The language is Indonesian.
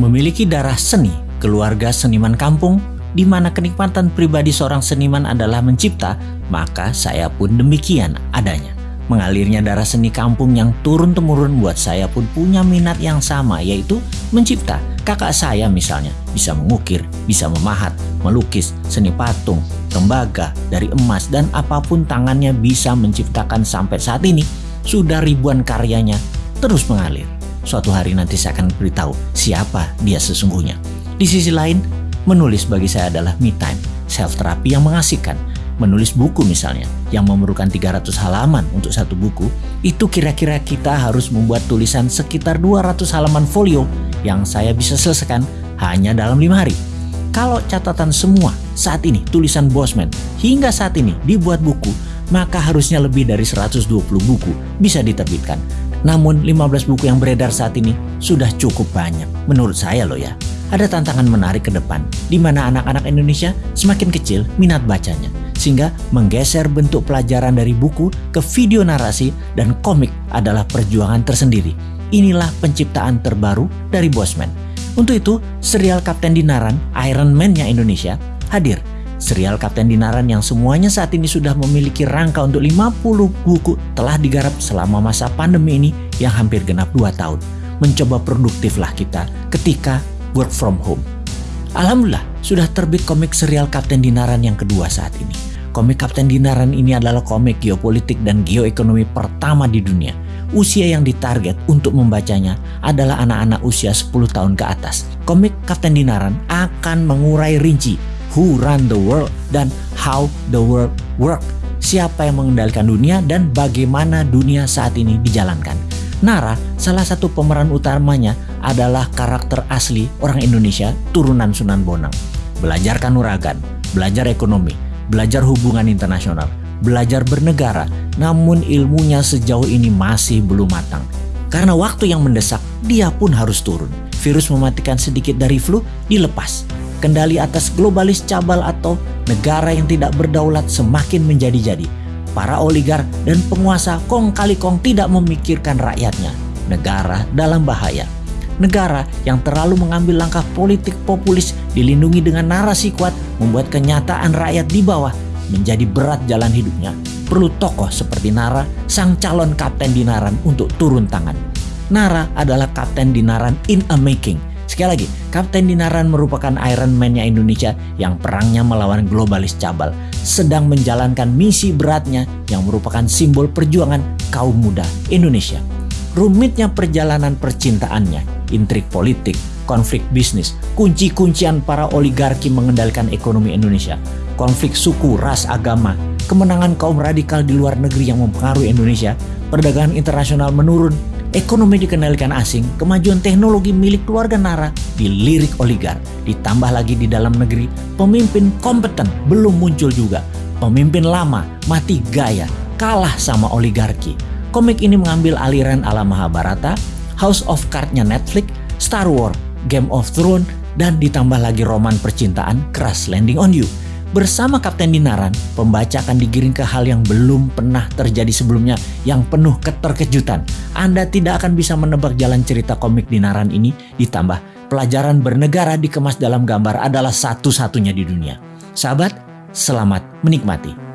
Memiliki darah seni, keluarga seniman kampung, di mana kenikmatan pribadi seorang seniman adalah mencipta, maka saya pun demikian adanya. Mengalirnya darah seni kampung yang turun-temurun buat saya pun punya minat yang sama yaitu mencipta. Kakak saya misalnya bisa mengukir, bisa memahat, melukis, seni patung, tembaga, dari emas dan apa pun tangannya bisa menciptakan sampai saat ini. Sudah ribuan karyanya terus mengalir. Suatu hari nanti saya akan beritahu siapa dia sesungguhnya. Di sisi lain, menulis bagi saya adalah me time, self terapi yang mengasihkan menulis buku misalnya yang memerlukan 300 halaman untuk satu buku, itu kira-kira kita harus membuat tulisan sekitar 200 halaman folio yang saya bisa selesaikan hanya dalam lima hari. Kalau catatan semua saat ini tulisan Bosman hingga saat ini dibuat buku, maka harusnya lebih dari 120 buku bisa diterbitkan. Namun 15 buku yang beredar saat ini sudah cukup banyak menurut saya loh ya. Ada tantangan menarik ke depan di mana anak-anak Indonesia semakin kecil minat bacanya sehingga menggeser bentuk pelajaran dari buku ke video narasi dan komik adalah perjuangan tersendiri. Inilah penciptaan terbaru dari Bosman. Untuk itu, serial Kapten Dinaran, Iron Man-nya Indonesia, hadir. Serial Kapten Dinaran yang semuanya saat ini sudah memiliki rangka untuk 50 buku telah digarap selama masa pandemi ini yang hampir genap 2 tahun. Mencoba produktiflah kita ketika work from home. Alhamdulillah, sudah terbit komik serial Kapten Dinaran yang kedua saat ini. Komik Kapten Dinaran ini adalah komik geopolitik dan geoekonomi pertama di dunia. Usia yang ditarget untuk membacanya adalah anak-anak usia 10 tahun ke atas. Komik Kapten Dinaran akan mengurai rinci who run the world dan how the world work. Siapa yang mengendalikan dunia dan bagaimana dunia saat ini dijalankan. Nara, salah satu pemeran utamanya adalah karakter asli orang Indonesia turunan Sunan Bonang. Belajar kanuragan, belajar ekonomi, belajar hubungan internasional, belajar bernegara, namun ilmunya sejauh ini masih belum matang. Karena waktu yang mendesak, dia pun harus turun. Virus mematikan sedikit dari flu dilepas. Kendali atas globalis cabal atau negara yang tidak berdaulat semakin menjadi-jadi. Para oligar dan penguasa kong kali kong tidak memikirkan rakyatnya. Negara dalam bahaya negara yang terlalu mengambil langkah politik populis dilindungi dengan narasi kuat membuat kenyataan rakyat di bawah menjadi berat jalan hidupnya. Perlu tokoh seperti Nara, sang calon kapten Dinaran untuk turun tangan. Nara adalah kapten Dinaran in a making. Sekali lagi, Kapten Dinaran merupakan Iron Man-nya Indonesia yang perangnya melawan globalis cabal, sedang menjalankan misi beratnya yang merupakan simbol perjuangan kaum muda Indonesia. Rumitnya perjalanan percintaannya intrik politik, konflik bisnis, kunci-kuncian para oligarki mengendalikan ekonomi Indonesia, konflik suku, ras, agama, kemenangan kaum radikal di luar negeri yang mempengaruhi Indonesia, perdagangan internasional menurun, ekonomi dikendalikan asing, kemajuan teknologi milik keluarga Nara dilirik oligar, ditambah lagi di dalam negeri, pemimpin kompeten belum muncul juga, pemimpin lama mati gaya, kalah sama oligarki. Komik ini mengambil aliran ala Mahabharata, House of Card-nya Netflix, Star Wars, Game of Thrones, dan ditambah lagi roman percintaan Crash Landing on You. Bersama Kapten Dinaran, pembaca akan digiring ke hal yang belum pernah terjadi sebelumnya yang penuh keterkejutan. Anda tidak akan bisa menebak jalan cerita komik Dinaran ini ditambah pelajaran bernegara dikemas dalam gambar adalah satu-satunya di dunia. Sahabat, selamat menikmati.